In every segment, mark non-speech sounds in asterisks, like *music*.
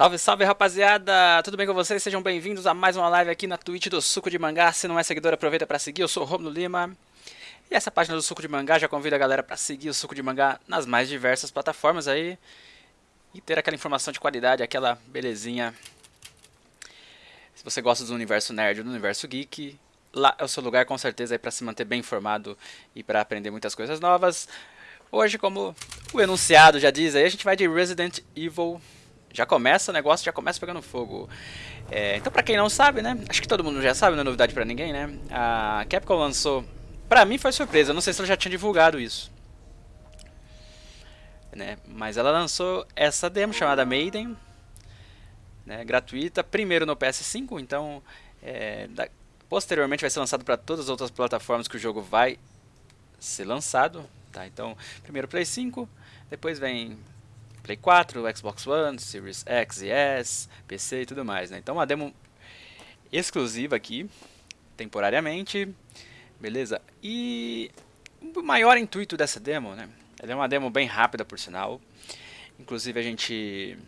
Salve, salve rapaziada! Tudo bem com vocês? Sejam bem-vindos a mais uma live aqui na Twitch do Suco de Mangá. Se não é seguidor, aproveita para seguir. Eu sou o Romulo Lima. E essa página do Suco de Mangá já convida a galera para seguir o Suco de Mangá nas mais diversas plataformas aí. E ter aquela informação de qualidade, aquela belezinha. Se você gosta do universo nerd, do universo geek, lá é o seu lugar com certeza aí para se manter bem informado e para aprender muitas coisas novas. Hoje, como o enunciado já diz aí, a gente vai de Resident Evil já começa o negócio, já começa pegando fogo. É, então, pra quem não sabe, né? Acho que todo mundo já sabe, não é novidade pra ninguém, né? A Capcom lançou. Pra mim foi surpresa, não sei se ela já tinha divulgado isso. Né? Mas ela lançou essa demo chamada Maiden, né? gratuita, primeiro no PS5, então é, da... posteriormente vai ser lançado para todas as outras plataformas que o jogo vai ser lançado. Tá? Então, primeiro Play 5, depois vem Play 4, Xbox One, Series X e S, PC e tudo mais, né? Então uma demo exclusiva aqui, temporariamente, beleza? E o maior intuito dessa demo, né? Ela é uma demo bem rápida, por sinal. Inclusive a gente...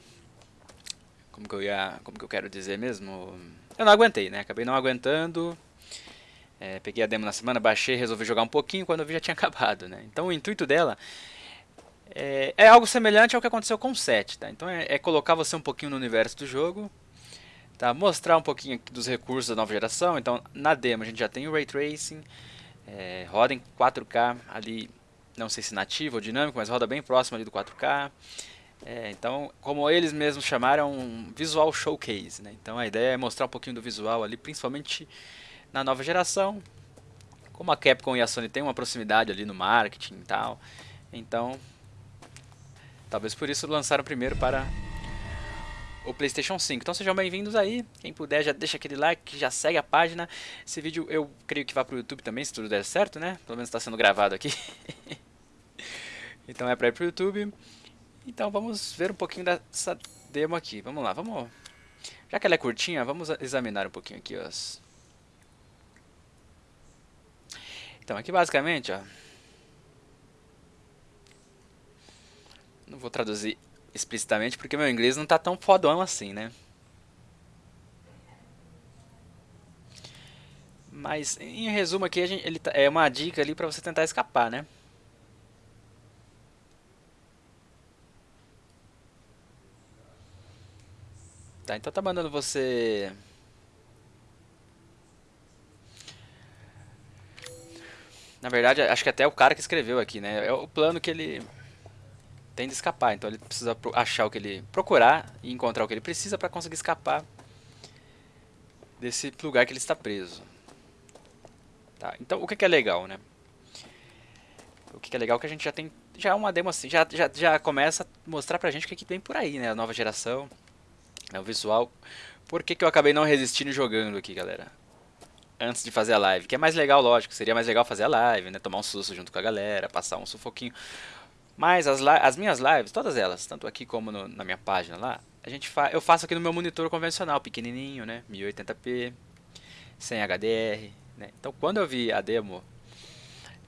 Como que eu ia... Como que eu quero dizer mesmo? Eu não aguentei, né? Acabei não aguentando. É, peguei a demo na semana, baixei, resolvi jogar um pouquinho, quando eu vi já tinha *laughs* acabado, né? Então o intuito dela é, é, algo semelhante ao que aconteceu com o 7, tá? Então é, é, colocar você um pouquinho no universo do jogo, tá? Mostrar um pouquinho dos recursos da nova geração. Então na demo a gente já tem o Ray Tracing, é, roda em 4K ali, não sei se nativo ou dinâmico, mas roda bem próximo ali do 4K. É, então, como eles mesmos chamaram, um Visual Showcase, né? Então a ideia é mostrar um pouquinho do visual ali, principalmente na nova geração. Como a Capcom e a Sony têm uma proximidade ali no marketing e tal, então Talvez por isso lançaram primeiro para o Playstation 5. Então sejam bem-vindos aí. Quem puder já deixa aquele like, já segue a página. Esse vídeo eu creio que vai para o YouTube também, se tudo der certo, né? Pelo menos está sendo gravado aqui. *laughs* então é para ir para o YouTube. Então vamos ver um pouquinho dessa demo aqui. Vamos lá, vamos... Já que ela é curtinha, vamos examinar um pouquinho aqui, ó. Então aqui basicamente, ó... Não vou traduzir explicitamente porque meu inglês não tá tão fodão assim, né? Mas em resumo aqui, gente, ele tá, é uma dica ali para você tentar escapar, né? Tá, então tá mandando você... Na verdade, acho que até o cara que escreveu aqui, né? É o plano que ele tende a escapar. Então ele precisa achar o que ele procurar e encontrar o que ele precisa para conseguir escapar desse lugar que ele está preso. Tá, então o que, é legal, né? O que, que é legal é que a gente já tem já é uma demo assim, já, já, já começa a mostrar pra gente o que, que tem por aí, né? A nova geração, né? o visual. Por que, que eu acabei não resistindo jogando aqui, galera? Antes de fazer a live. Que é mais legal, lógico. Seria mais legal fazer a live, né? Tomar um susto junto com a galera, passar um sufoquinho. Mas as, as minhas lives, todas elas, tanto aqui como no, na minha página lá, a gente fa eu faço aqui no meu monitor convencional, pequenininho, né? 1080p, sem HDR, né? Então quando eu vi a demo,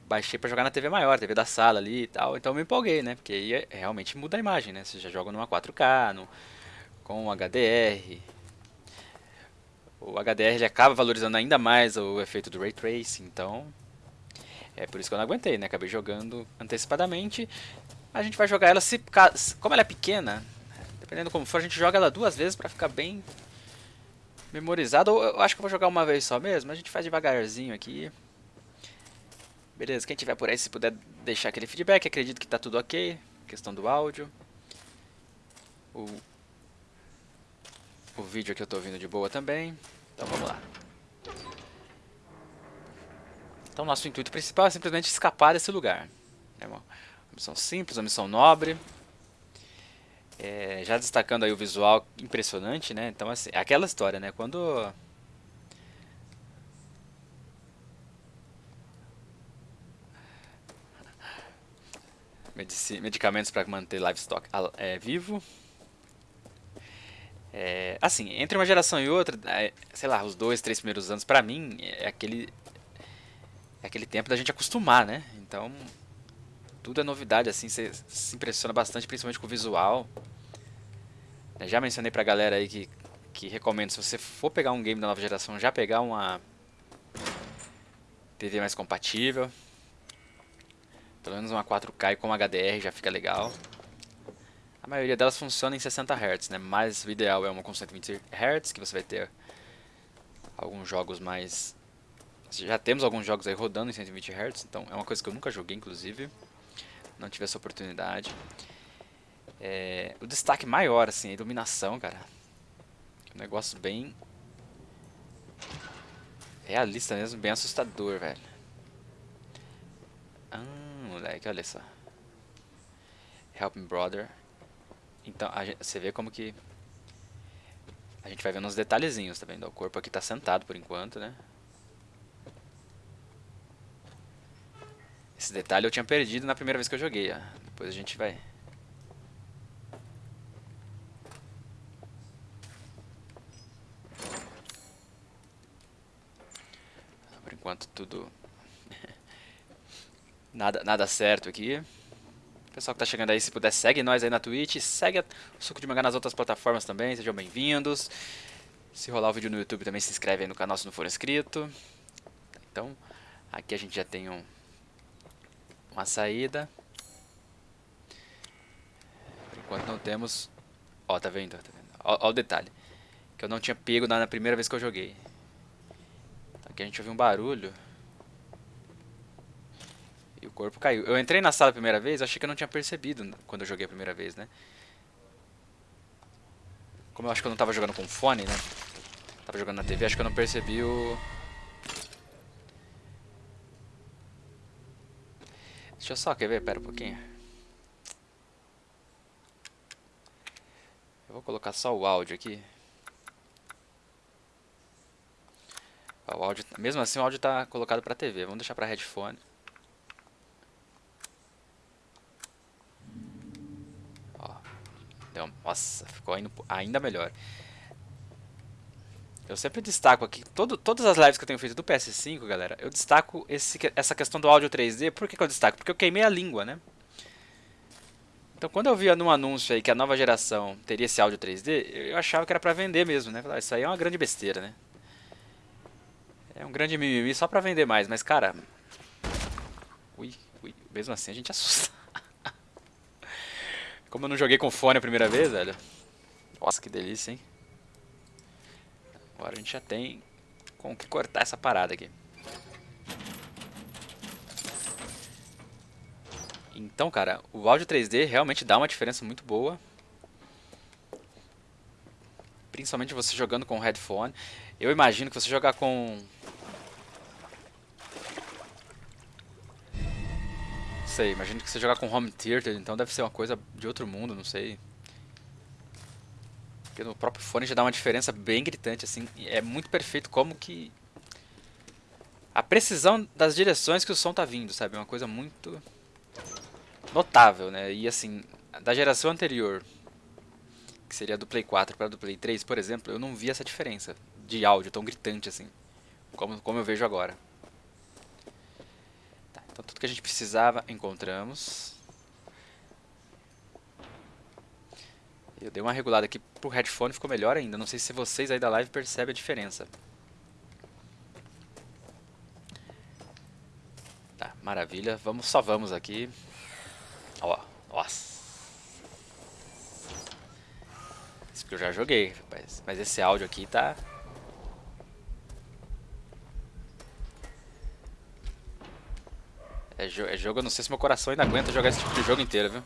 baixei para jogar na TV maior, TV da sala ali e tal, então me empolguei, né? Porque aí é, realmente muda a imagem, né? Você já joga numa 4K, no, com HDR. O HDR ele acaba valorizando ainda mais o efeito do Ray Tracing, então é por isso que eu não aguentei, né? Acabei jogando antecipadamente. A gente vai jogar ela, se, como ela é pequena, dependendo como for, a gente joga ela duas vezes pra ficar bem memorizado. Eu acho que eu vou jogar uma vez só mesmo, a gente faz devagarzinho aqui. Beleza, quem tiver por aí, se puder deixar aquele feedback, acredito que tá tudo ok. Questão do áudio. O, o vídeo aqui eu tô ouvindo de boa também. Então vamos lá. Então nosso intuito principal é simplesmente escapar desse lugar. É uma missão simples, uma missão nobre. É, já destacando aí o visual impressionante, né? Então assim, é aquela história, né? Quando medicamentos para manter livestock é, vivo. É, assim, entre uma geração e outra, é, sei lá, os dois, três primeiros anos, para mim, é aquele é aquele tempo da gente acostumar, né? Então, tudo é novidade, assim, você se impressiona bastante, principalmente com o visual. Já mencionei pra galera aí que, que recomendo, se você for pegar um game da nova geração, já pegar uma TV mais compatível. Pelo menos uma 4K com HDR já fica legal. A maioria delas funciona em 60 Hz, né? Mas o ideal é uma com 120 Hz, que você vai ter alguns jogos mais... Já temos alguns jogos aí rodando em 120 Hz, então é uma coisa que eu nunca joguei, inclusive. Não tive essa oportunidade. É... O destaque maior, assim, a iluminação, cara. Um negócio bem... Realista mesmo, bem assustador, velho. Ah, moleque, olha só. Help me, brother. Então, gente, você vê como que... A gente vai vendo uns detalhezinhos, tá vendo? O corpo aqui tá sentado por enquanto, né? Esse detalhe eu tinha perdido na primeira vez que eu joguei, ó. Depois a gente vai... Por enquanto tudo... *laughs* nada, nada certo aqui. Pessoal que tá chegando aí, se puder, segue nós aí na Twitch, segue o Suco de Mangá nas outras plataformas também, sejam bem-vindos. Se rolar o vídeo no YouTube também se inscreve aí no canal se não for inscrito. Então, aqui a gente já tem um, uma saída. Por enquanto não temos... Ó, tá vendo? Tá vendo? Ó, ó, o detalhe. Que eu não tinha pego na primeira vez que eu joguei. Aqui a gente ouviu um barulho corpo caiu. Eu entrei na sala a primeira vez, achei que eu não tinha percebido quando eu joguei a primeira vez, né? Como eu acho que eu não tava jogando com fone, né? Tava jogando na TV, acho que eu não percebi o... Deixa eu só, quer ver? Pera um pouquinho. Eu vou colocar só o áudio aqui. O áudio, mesmo assim o áudio está colocado para TV. Vamos deixar para headphone. Então, nossa, ficou ainda melhor. Eu sempre destaco aqui, todo, todas as lives que eu tenho feito do PS5, galera, eu destaco esse, essa questão do áudio 3D. Por que, que eu destaco? Porque eu queimei a língua, né? Então, quando eu via num anúncio aí que a nova geração teria esse áudio 3D, eu achava que era pra vender mesmo, né? Isso aí é uma grande besteira, né? É um grande mimimi só pra vender mais, mas cara... Ui, ui, mesmo assim a gente *laughs* assusta. Como eu não joguei com fone a primeira vez, velho. Nossa, que delícia, hein? Agora a gente já tem com que cortar essa parada aqui. Então, cara, o áudio 3D realmente dá uma diferença muito boa. Principalmente você jogando com headphone. Eu imagino que você jogar com sei, imagino que você jogar com home theater, então deve ser uma coisa de outro mundo, não sei. Porque no próprio fone já dá uma diferença bem gritante, assim. É muito perfeito como que... A precisão das direções que o som tá vindo, sabe? É uma coisa muito notável, né? E assim, da geração anterior, que seria do Play 4 para do Play 3, por exemplo, eu não vi essa diferença de áudio tão gritante assim, como, como eu vejo agora. Então tudo que a gente precisava encontramos. Eu dei uma regulada aqui pro headphone, ficou melhor ainda. Não sei se vocês aí da live percebem a diferença. Tá, maravilha. Vamos, só vamos aqui. Ó, nossa. Isso que eu já joguei, rapaz. Mas esse áudio aqui tá É, jo é jogo, eu não sei se meu coração ainda aguenta jogar esse tipo de jogo inteiro, viu?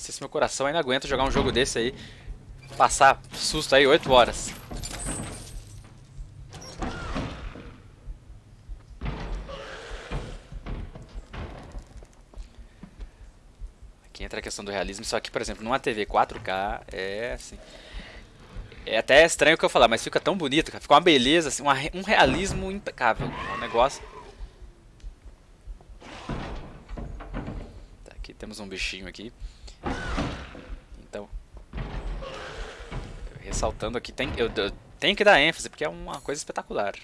Sei se meu coração ainda aguenta jogar um jogo desse aí. Passar susto aí 8 horas. entra a questão do realismo. Só que, por exemplo, numa TV 4K é assim. É até estranho o que eu falar, mas fica tão bonito, cara. Fica uma beleza, assim, uma, um realismo impecável. Um negócio. Tá, aqui temos um bichinho aqui. Ressaltando aqui, tem, eu, eu tenho que dar ênfase, porque é uma coisa espetacular.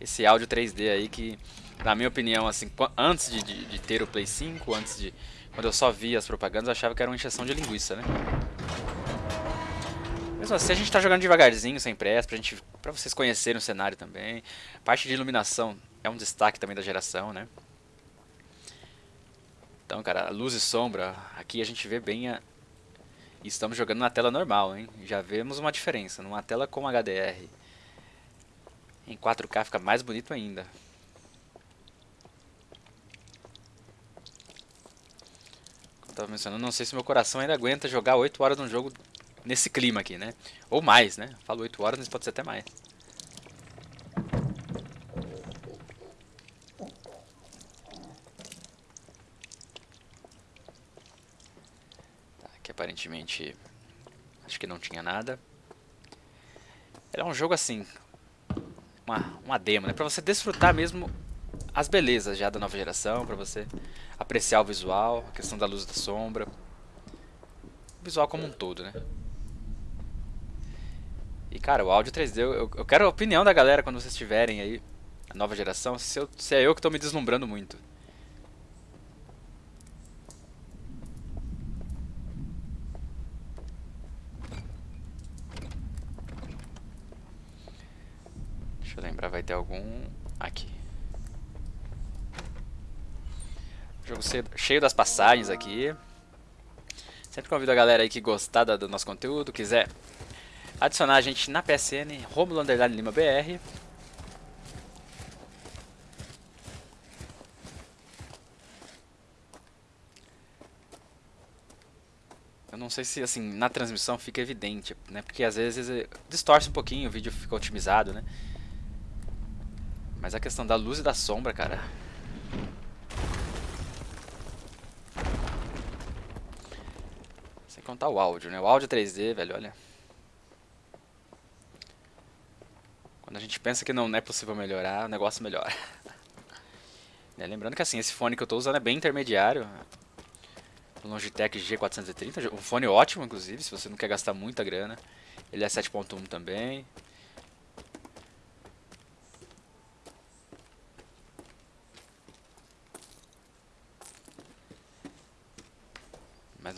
esse áudio 3D aí que, na minha opinião, assim, antes de, de, de ter o Play 5, antes de... Quando eu só via as propagandas, eu achava que era uma injeção de linguiça, né? Mesmo assim, a gente tá jogando devagarzinho, sem pressa, pra, gente, pra vocês conhecerem o cenário também. Parte de iluminação é um destaque também da geração, né? Então, cara, luz e sombra, aqui a gente vê bem a... Estamos jogando na tela normal, hein? Já vemos uma diferença. Numa tela com HDR em 4K fica mais bonito ainda. Como eu tava mencionando, não sei se meu coração ainda aguenta jogar 8 horas num jogo nesse clima aqui, né? Ou mais, né? Falo 8 horas, mas pode ser até mais. Aparentemente acho que não tinha nada. É um jogo assim, uma, uma demo, né? Pra você desfrutar mesmo as belezas já da nova geração, pra você apreciar o visual, a questão da luz e da sombra. O visual como um todo, né? E cara, o áudio 3D, eu, eu quero a opinião da galera quando vocês tiverem aí, a nova geração, se, eu, se é eu que estou me deslumbrando muito. Deixa eu lembrar, vai ter algum aqui. Jogo cheio das passagens aqui. Sempre convido a galera aí que gostar do nosso conteúdo, quiser adicionar a gente na PSN, Romulo Underline Lima BR. Eu não sei se assim na transmissão fica evidente, né? Porque às vezes eh, distorce um pouquinho, o vídeo fica otimizado, né? Mas a questão da luz e da sombra, cara. Sem contar o áudio, né? O áudio 3D, velho, olha. Quando a gente pensa que não é possível melhorar, o negócio melhora. *laughs* né? Lembrando que assim, esse fone que eu estou usando é bem intermediário. O Logitech G430, um fone ótimo inclusive, se você não quer gastar muita grana. Ele é 7.1 também.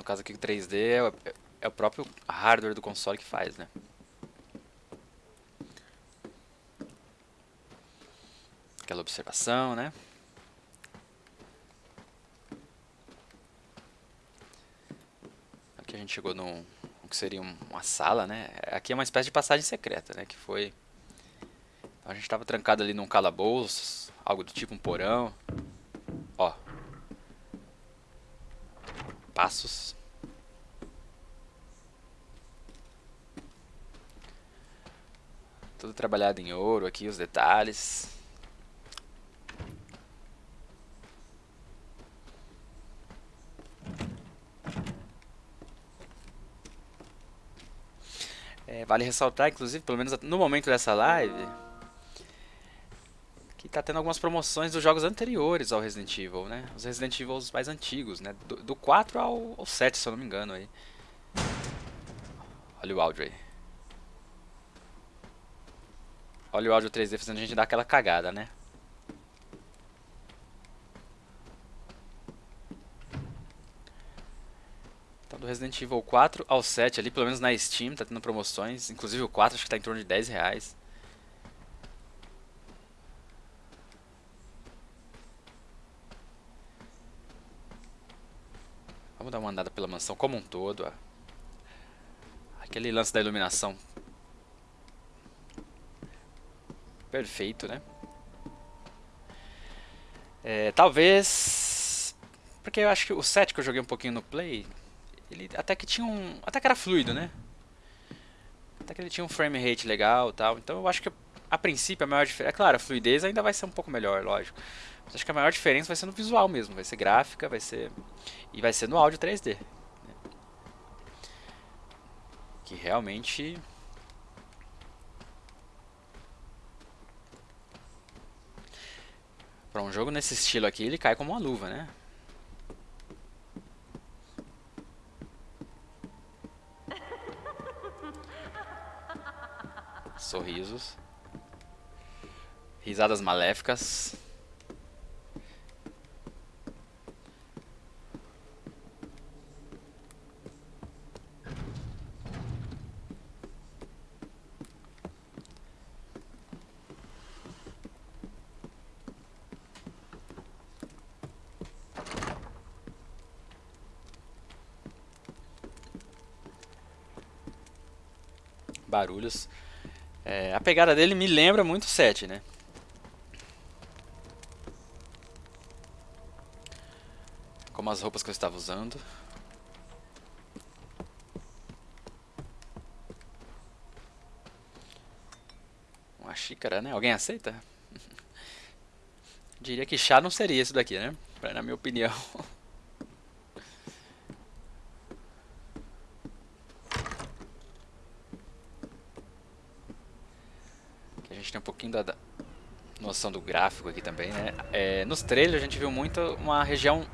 Caso aqui o 3D é, é o próprio hardware do console que faz, né? aquela observação, né? Aqui a gente chegou num que seria uma sala, né? Aqui é uma espécie de passagem secreta, né? Que foi... A gente estava trancado ali num calabouço, algo do tipo um porão. Ó. Passos. Tudo trabalhado em ouro aqui, os detalhes. É, vale ressaltar, inclusive, pelo menos no momento dessa live, tá tendo algumas promoções dos jogos anteriores ao Resident Evil, né? Os Resident Evil mais antigos, né? Do, do 4 ao, ao 7, se eu não me engano aí. Olha o áudio aí. Olha o áudio 3D fazendo a gente dar aquela cagada, né? Então do Resident Evil 4 ao 7 ali, pelo menos na Steam, tá tendo promoções. Inclusive o 4 acho que tá em torno de 10 reais. Dar uma andada pela mansão como um todo. Ó. Aquele lance da iluminação. Perfeito, né? É, talvez... Porque eu acho que o 7 que eu joguei um pouquinho no Play ele até que tinha um, até que era fluido, né? Até que ele tinha um frame rate legal, tal. Então eu acho que a princípio a maior diferença, é claro, a fluidez ainda vai ser um pouco melhor, lógico. Mas acho que a maior diferença vai ser no visual mesmo, vai ser gráfica, vai ser e vai ser no áudio 3D. Né? Que realmente para um jogo nesse estilo aqui, ele cai como uma luva, né? sorrisos. Risadas maléficas. barulhos. É, a pegada dele me lembra muito o 7, né? As roupas que eu estava usando. Uma xícara, né? Alguém aceita? *laughs* Diria que chá não seria isso daqui, né? Na minha opinião. *laughs* tem um pouquinho da, da noção do gráfico aqui também, né? É, nos trailers a gente viu muito uma região...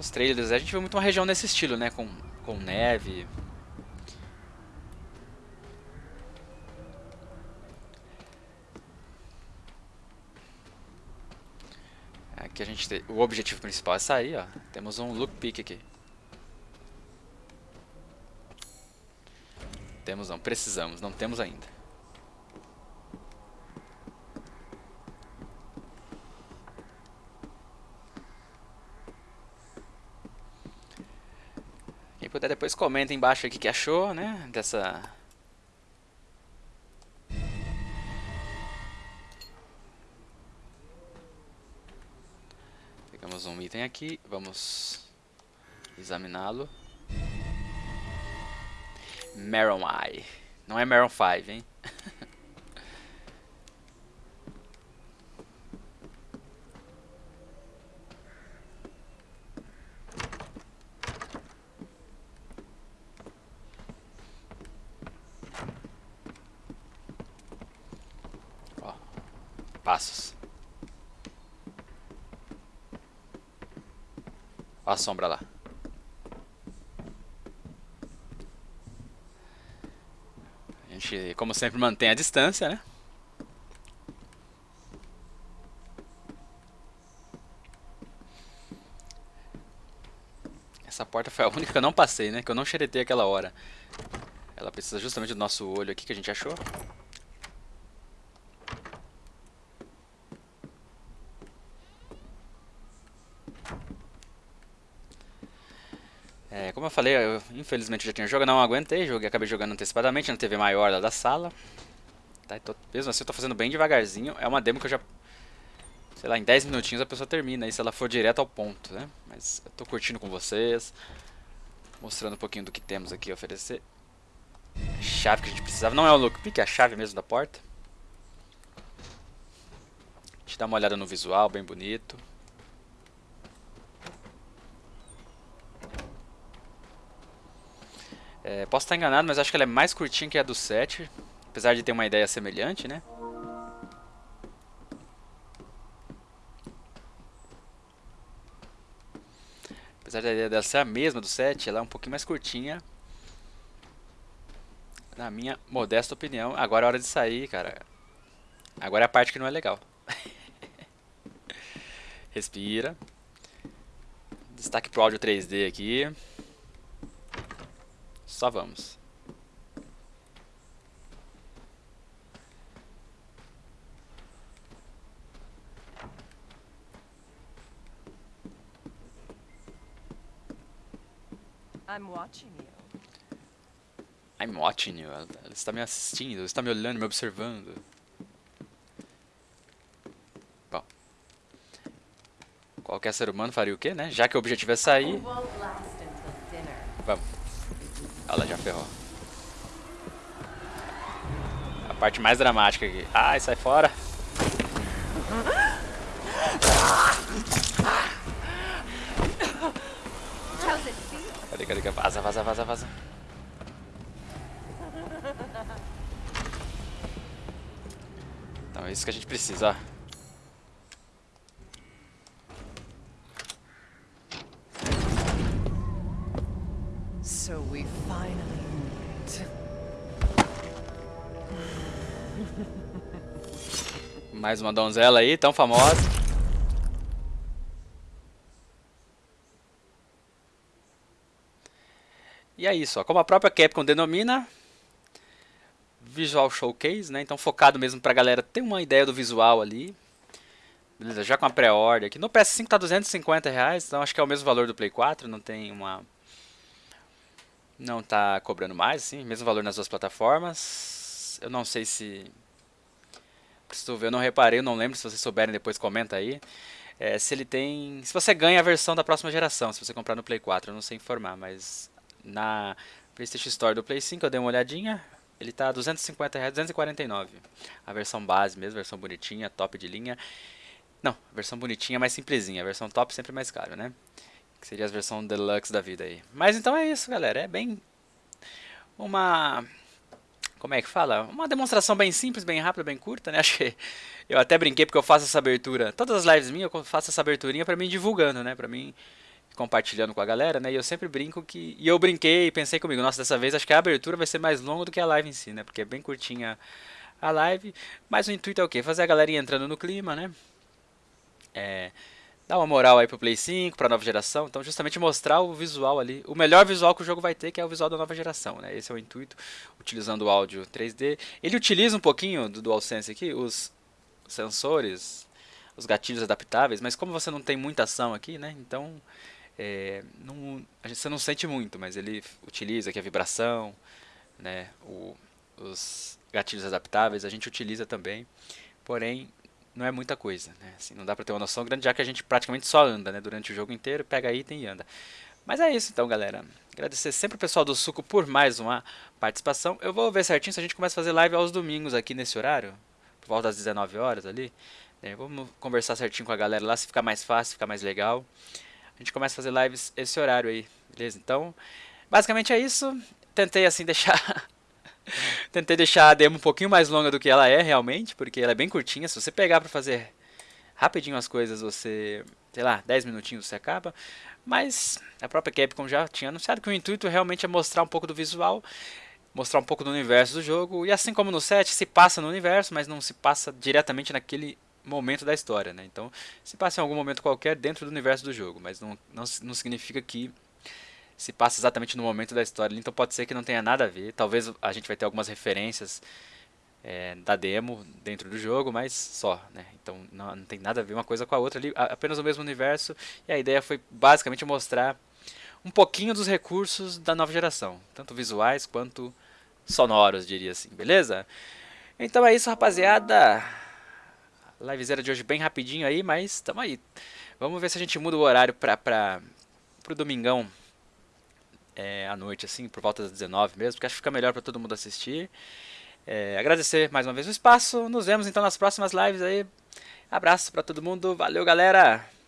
Nos trailers a gente viu muito uma região nesse estilo, né? Com, com neve... Aqui a gente tem, o objetivo principal é sair, ó. Temos um look pick aqui. Temos não, precisamos, não temos ainda. Quem puder depois comenta embaixo o que achou, né, dessa... Pegamos um item aqui, vamos examiná-lo. Maron Eye. Não é Maron 5, hein? *laughs* passos. Olha a sombra lá. A gente, como sempre, mantém a distância, né? Essa porta foi a única que eu não passei, né? Que eu não xeretei aquela hora. Ela precisa justamente do nosso olho aqui que a gente achou. É, como eu falei, eu infelizmente já tinha jogado, não aguentei, joguei, acabei jogando antecipadamente na TV maior lá da sala. Tá, tô, mesmo assim eu tô fazendo bem devagarzinho, é uma demo que eu já, sei lá, em 10 minutinhos a pessoa termina, aí se ela for direto ao ponto, né? Mas eu tô curtindo com vocês, mostrando um pouquinho do que temos aqui a oferecer. A chave que a gente precisava, não é o lookpick, é a chave mesmo da porta. A gente dá uma olhada no visual, bem bonito. É, posso estar enganado, mas acho que ela é mais curtinha que a do 7. Apesar de ter uma ideia semelhante, né? Apesar da ideia dela ser a mesma do 7, ela é um pouquinho mais curtinha. Na minha modesta opinião. Agora é hora de sair, cara. Agora é a parte que não é legal. *laughs* Respira. Destaque pro áudio 3D aqui. Só vamos. I'm watching you. I'm watching you. Ela, está me assistindo, ela está me olhando, me observando. Bom. Qualquer ser humano faria o quê, né? Já que o objetivo é sair. Vamos. Ela já ferrou. A parte mais dramática aqui. Ai, sai fora. Cadê, cadê, cadê? Vaza, vaza, vaza, vaza. Então é isso que a gente precisa, ó. Mais uma donzela aí, tão famosa. E é isso, ó. como a própria Capcom denomina, Visual Showcase, né? Então focado mesmo pra galera ter uma ideia do visual ali. Beleza, já com a pré-order aqui. No PS5 tá 250 reais, então acho que é o mesmo valor do Play 4, não tem uma... Não tá cobrando mais, sim, mesmo valor nas duas plataformas. Eu não sei se... Preciso ver, eu não reparei, eu não lembro, se vocês souberem depois comenta aí. É, se ele tem... Se você ganha a versão da próxima geração, se você comprar no Play 4, eu não sei informar, mas... Na PlayStation Store do Play 5 eu dei uma olhadinha, ele tá 250 reais, 249. A versão base mesmo, versão bonitinha, top de linha. Não, a versão bonitinha mais simplesinha, a versão top sempre mais caro, né? Que seria a versão deluxe da vida aí. Mas então é isso, galera. É bem uma como é que fala? Uma demonstração bem simples, bem rápida, bem curta, né? *laughs* Acho que eu até brinquei porque eu faço essa abertura. Todas as lives minhas eu faço essa aberturinha para mim divulgando, né? Para mim compartilhando com a galera, né? E eu sempre brinco que e eu brinquei e pensei comigo, nossa, dessa vez acho que a abertura vai ser mais longa do que a live em si, né? Porque é bem curtinha a live, mas o intuito é o quê? Fazer a galera entrando no clima, né? é, dar uma moral aí pro Play 5, pra nova geração. Então, justamente mostrar o visual ali, o melhor visual que o jogo vai ter, que é o visual da nova geração, né? Esse é o intuito, utilizando o áudio 3D. Ele utiliza um pouquinho do DualSense aqui, os sensores, os gatilhos adaptáveis, mas como você não tem muita ação aqui, né? Então, é, não, a gente, você não sente muito, mas ele utiliza aqui a vibração, né? O, os gatilhos adaptáveis a gente utiliza também, porém não é muita coisa, né? Assim, não dá pra ter uma noção grande, já que a gente praticamente só anda, né? Durante o jogo inteiro, pega item e anda. Mas é isso então, galera. Agradecer sempre o pessoal do Suco por mais uma participação. Eu vou ver certinho se a gente começa a fazer live aos domingos aqui nesse horário, por volta das 19 horas ali. É, vamos conversar certinho com a galera lá, se ficar mais fácil, ficar mais legal. A gente começa a fazer lives esse horário aí, beleza? Então, basicamente é isso. Tentei assim *laughs* deixar *laughs* Tentei deixar a demo um pouquinho mais longa do que ela é realmente, porque ela é bem curtinha. Se você pegar para fazer rapidinho as coisas, você, sei lá, 10 minutinhos você acaba. Mas a própria Capcom já tinha anunciado que o intuito realmente é mostrar um pouco do visual, mostrar um pouco do universo do jogo. E assim como no set, se passa no universo, mas não se passa diretamente naquele momento da história. Né? Então, se passa em algum momento qualquer dentro do universo do jogo, mas não, não, não significa que se passa exatamente no momento da história. Então pode ser que não tenha nada a ver. Talvez a gente vai ter algumas referências é, da demo dentro do jogo, mas só, né? Então não, não, tem nada a ver uma coisa com a outra ali, apenas o mesmo universo. E a ideia foi basicamente mostrar um pouquinho dos recursos da nova geração, tanto visuais quanto sonoros, diria assim, beleza? Então é isso, rapaziada. Livezera de hoje bem rapidinho aí, mas tamo aí. Vamos ver se a gente muda o horário para para pro domingão é, à noite, assim, por volta das 19 mesmo, porque acho que fica melhor para todo mundo assistir. É, agradecer mais uma vez o espaço. Nos vemos então nas próximas lives aí. Abraço para todo mundo. Valeu, galera!